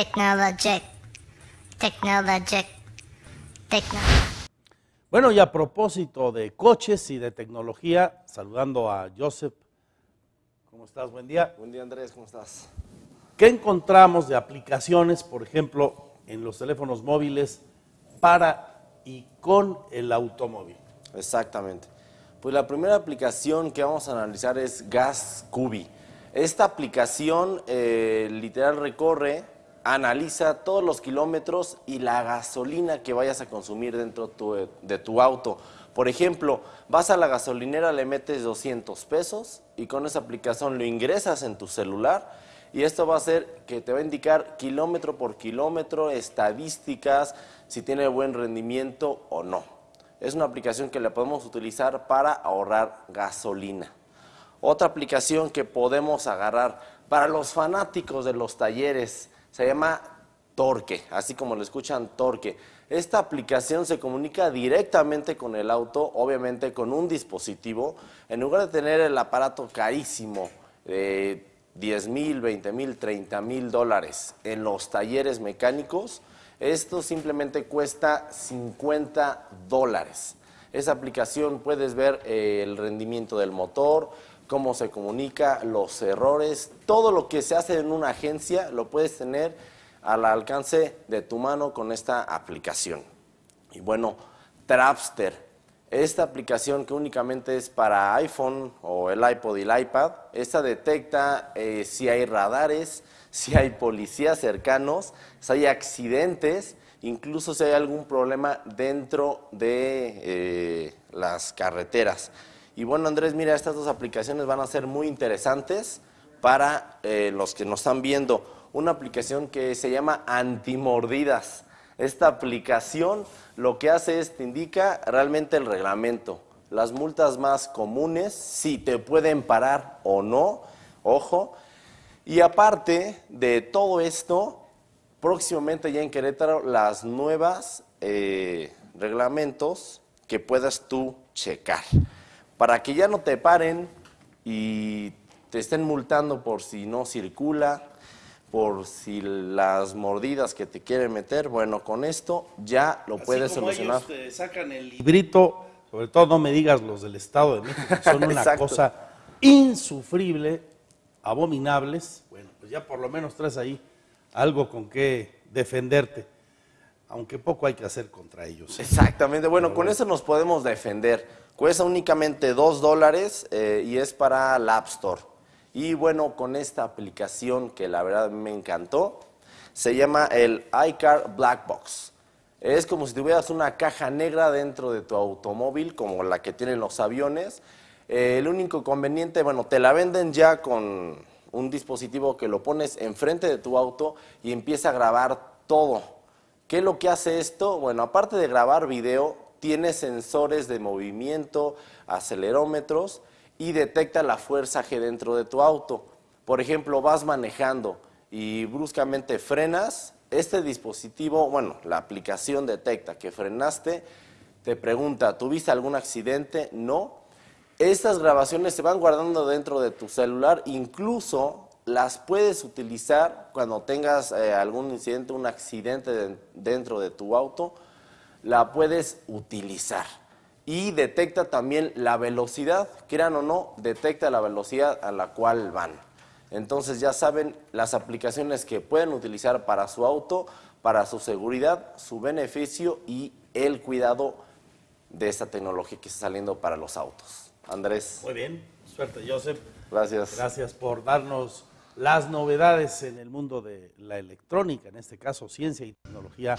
Technologic. Technologic. Techno. Bueno, y a propósito de coches y de tecnología, saludando a Joseph. ¿Cómo estás? Buen día. Buen día Andrés, ¿cómo estás? ¿Qué encontramos de aplicaciones, por ejemplo, en los teléfonos móviles para y con el automóvil? Exactamente. Pues la primera aplicación que vamos a analizar es Gas Cubi. Esta aplicación eh, literal recorre, analiza todos los kilómetros y la gasolina que vayas a consumir dentro de tu auto. Por ejemplo, vas a la gasolinera, le metes 200 pesos y con esa aplicación lo ingresas en tu celular y esto va a hacer que te va a indicar kilómetro por kilómetro, estadísticas, si tiene buen rendimiento o no. Es una aplicación que la podemos utilizar para ahorrar gasolina. Otra aplicación que podemos agarrar para los fanáticos de los talleres se llama Torque, así como lo escuchan Torque. Esta aplicación se comunica directamente con el auto, obviamente con un dispositivo. En lugar de tener el aparato carísimo de 10 mil, 20 mil, 30 mil dólares en los talleres mecánicos, esto simplemente cuesta 50 dólares. Esa aplicación puedes ver eh, el rendimiento del motor, cómo se comunica, los errores, todo lo que se hace en una agencia lo puedes tener al alcance de tu mano con esta aplicación. Y bueno, Trapster, esta aplicación que únicamente es para iPhone o el iPod y el iPad, esta detecta eh, si hay radares, si hay policías cercanos, si hay accidentes, incluso si hay algún problema dentro de eh, las carreteras. Y bueno, Andrés, mira, estas dos aplicaciones van a ser muy interesantes para eh, los que nos están viendo. Una aplicación que se llama Antimordidas. Esta aplicación lo que hace es te indica realmente el reglamento, las multas más comunes, si te pueden parar o no, ojo. Y aparte de todo esto, próximamente ya en Querétaro las nuevas eh, reglamentos que puedas tú checar. Para que ya no te paren y te estén multando por si no circula, por si las mordidas que te quieren meter, bueno, con esto ya lo puedes como solucionar. ellos te sacan el librito, sobre todo no me digas los del Estado de México, que son una cosa insufrible, abominables. Bueno, pues ya por lo menos traes ahí algo con que defenderte, aunque poco hay que hacer contra ellos. ¿eh? Exactamente, bueno, con eso nos podemos defender. Cuesta únicamente 2 dólares eh, y es para la App Store. Y bueno, con esta aplicación que la verdad me encantó, se llama el iCar Black Box. Es como si tuvieras una caja negra dentro de tu automóvil, como la que tienen los aviones. Eh, el único conveniente, bueno, te la venden ya con un dispositivo que lo pones enfrente de tu auto y empieza a grabar todo. ¿Qué es lo que hace esto? Bueno, aparte de grabar video, tiene sensores de movimiento, acelerómetros y detecta la fuerza G dentro de tu auto. Por ejemplo, vas manejando y bruscamente frenas, este dispositivo, bueno, la aplicación detecta que frenaste, te pregunta, ¿tuviste algún accidente? No. Estas grabaciones se van guardando dentro de tu celular, incluso las puedes utilizar cuando tengas eh, algún incidente, un accidente de- dentro de tu auto, la puedes utilizar. Y detecta también la velocidad, quieran o no, detecta la velocidad a la cual van. Entonces ya saben las aplicaciones que pueden utilizar para su auto, para su seguridad, su beneficio y el cuidado de esta tecnología que está saliendo para los autos. Andrés, Muy bien, suerte Joseph. gracias. Gracias por darnos las novedades en el mundo de la electrónica, en este caso ciencia y tecnología.